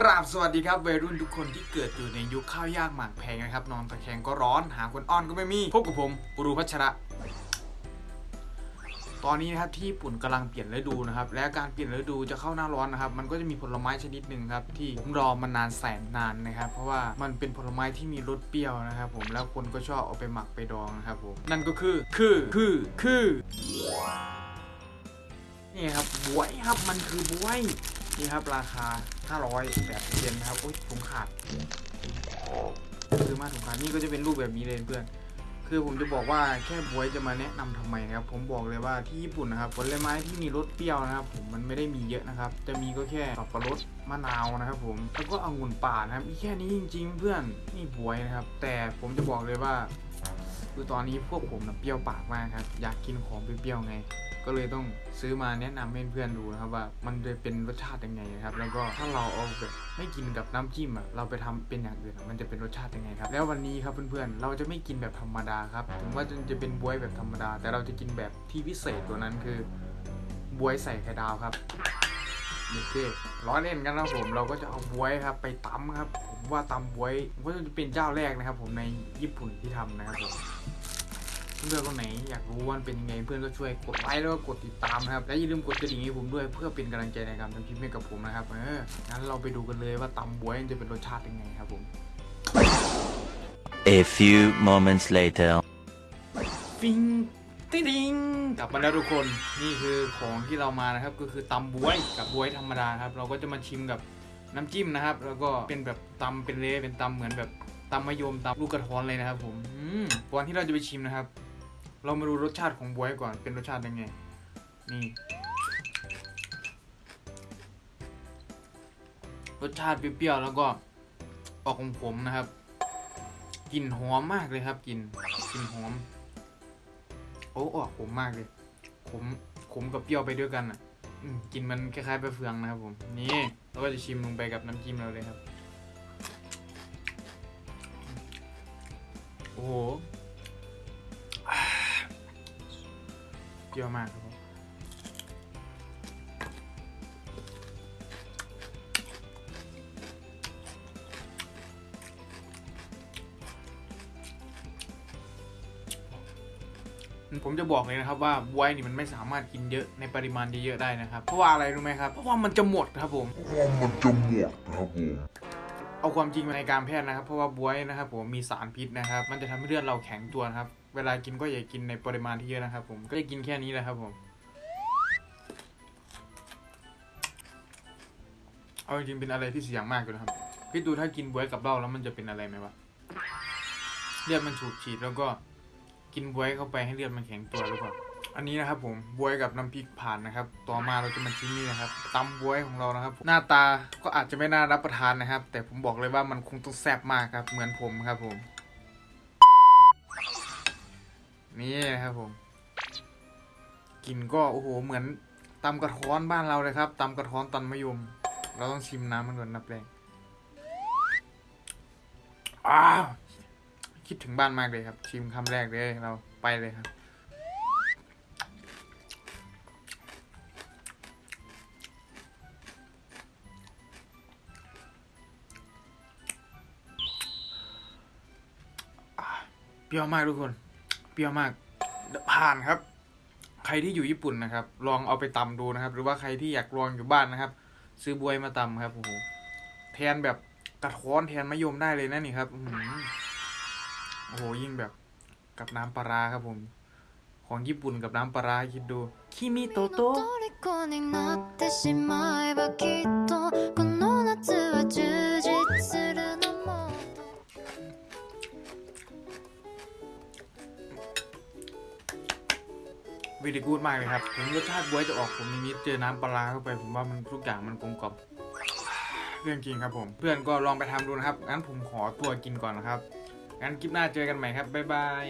ราบสวัสดีครับวัยรุ่นทุกคนที่เกิดอยู่ในยุคข้าวยากหมากแพงนะครับนอนตะแคงก็ร้อน หาคนอ้อนก็ไม่มี พบกับผมปรูพัชระ ตอนนี้นะครับที่ญี่ปุ่นกำลังเปลี่ยนฤดูนะครับ และการเปลี่ยนฤดูจะเข้าหน้าร้อนนะครับ มันก็จะมีผลไม้ชนิดหนึ่งครับ ที่ผมรอมานานแสนนานนะครับ เพราะว่ามันเป็นผลไม้ที่มีรสเปรี้ยวนะครับ ผมแล้วคนก็ชอบเอาไปหมักไปดองนะครับผมนั่นก็คือคือคือคือนี่ครับบวยครับมันคือบวย นี่ครับราคา 500แบบเยนนะครับโอ๊ยถุงขาดซื้อมาถุงขาดนี่ก็จะเป็นรูปแบบนี้เลยเพื่อน คือผมจะบอกว่าแค่บวยจะมาแนะนำทำไมนะครับ ผมบอกเลยว่าที่ญี่ปุ่นนะครับผลไม้ที่มีรสเปรี้ยวนะครับ ผมมันไม่ได้มีเยอะนะครับ จะมีก็แค่สับปะรดมะนาวนะครับ ผมแล้วก็องุ่นป่านะครับแค่นี้จริง ๆ เพื่อนนี่บวยนะครับ แต่ผมจะบอกเลยว่า คือตอนนี้พวกผมนะเปรี้ยวปากมากครับ อยากกินของเปรี้ยวๆไง ก็เลยต้องซื้อมาแนะนำให้เพื่อนดูนะครับว่ามันจะเป็นรสชาติยังไงนะครับ แล้วก็ถ้าเราเอาแบบไม่กินกับน้ำจิ้มอะเราไปทำเป็นอย่างอื่นมันจะเป็นรสชาติยังไงครับ แล้ววันนี้ครับเพื่อนๆเราจะไม่กินแบบธรรมดาครับถึงว่าจะเป็นบวยแบบธรรมดา แต่เราจะกินแบบที่พิเศษตัวนั้นคือบวยใส่ไข่ดาวครับโอเคล้อเล่นกันนะผมเราก็จะเอาบวยครับไปตำครับ ว่าตำบวยผมก็จะเป็นเจ้าแรกนะครับ ผมในญี่ปุ่นที่ทำนะครับผมเพื่อนคนไหนอยากรู้ว่ามันเป็นยังไงเพื่อนก็ช่วยกดไลค์แล้วก็กดติดตามนะครับและอย่าลืมกดกระดิ่งให้ผมด้วยเพื่อเป็นกำลังใจในการทำคลิปให้กับผมนะครับเอองั้นเราไปดูกันเลยว่าตำบวยมันจะเป็นรสชาติยังไงครับผม A few moments later. ฟิงติ๊ดิงกลับมาแล้วทุกคนนี่คือของที่เรามานะครับก็คือตำบวยกับบวยธรรมดาครับ เราก็จะมาชิมกับ น้ำจิ้มนะครับ แล้วก็เป็นแบบตำเป็นเละเป็นตำเหมือนแบบตำมะยมตำลูกกระท้อนเลยนะครับผมอก่อนที่เราจะไปชิมนะครับ เรามาดูรสชาติของบวยก่อนเป็นรสชาติยังไง นี่รสชาติเปรี้ยวๆแล้วก็ออกขมๆนะครับกลิ่นหอมมากเลยครับกลิ่นกลิ่นหอม โอ้ออกขมมากเลยขมขมกับเปรี้ยวไปด้วยกันอะ อืมกลินมันคล้ายๆไปเฟืองนะครับผม นี่เราก็จะชิมลงไปกับน้ำจิ้มเราเลยครับ โอ้โหเยอะมากครับผม ผมจะบอกเลยนะครับว่าบวยนี่มันไม่สามารถกินเยอะในปริมาณเยอะๆได้นะครับ เพราะว่าอะไรรู้ไหมครับ เพราะว่ามันจะหมดครับผมมันจะหมดนะครับผมเอาความจริงมาในการแพทย์นะครับ เพราะว่าบวยนะครับผมมีสารพิษนะครับ มันจะทำให้เลือดเราแข็งตัวนะครับ เวลากินก็อย่ากินในปริมาณที่เยอะนะครับผมก็จะกินแค่นี้แหละครับผมเอาจริงๆเป็นอะไรที่เสี่ยงมากเลยนะครับพี่ดูถ้ากินบวยกับเหล้าแล้วมันจะเป็นอะไรไหมวะเลือดมันฉูดฉีดแล้วก็ กินบวยเข้าไปให้เลือดมันแข็งตัวหรือเปล่าอันนี้นะครับผมบวยกับน้ำพริกผ่านนะครับ ต่อมาเราจะมาชิมนี่นะครับตำบวยของเรานะครับ หน้าตาก็อาจจะไม่น่ารับประทานนะครับ แต่ผมบอกเลยว่ามันคงต้องแซ่บมากครับ เหมือนผมครับผม นี่นะครับผมกลินก็โอ้โหเหมือนตำกระท้อนบ้านเราเลยครับตำกระท้อนตอนมะยม เราต้องชิมน้ำมันก่อนนับแรกอ้าว คิดถึงบ้านมากเลยครับ ชิมคำแรกเลยเราไปเลยครับ เปรี้ยวมากทุกคน เปรี้ยวมาก ผ่านครับ ใครที่อยู่ญี่ปุ่นนะครับ ลองเอาไปตำดูนะครับ หรือว่าใครที่อยากลองอยู่บ้านนะครับ ซื้อบวยมาตำครับโอ้โหแทนแบบกระท้อนแทนมะยมได้เลยนะนี่ครับอื โอ้โหยิ่งแบบกับน้ำปลาครับผม ของญี่ปุ่นกับน้ำปลาคิดดูคิมิโตโตวิดีกูดมากเลยครับ ผมรสชาติบวยจะออกผมมีนิดเจอน้ำปลาเข้าไป ผมว่ามันทุกอย่างมันกลมกล่อมเรื่องจริงครับผม เพื่อนก็ลองไปทำดูนะครับ งั้นผมขอตัวกินก่อนนะครับ งั้นคลิปหน้าเจอกันใหม่ครับบ๊ายบาย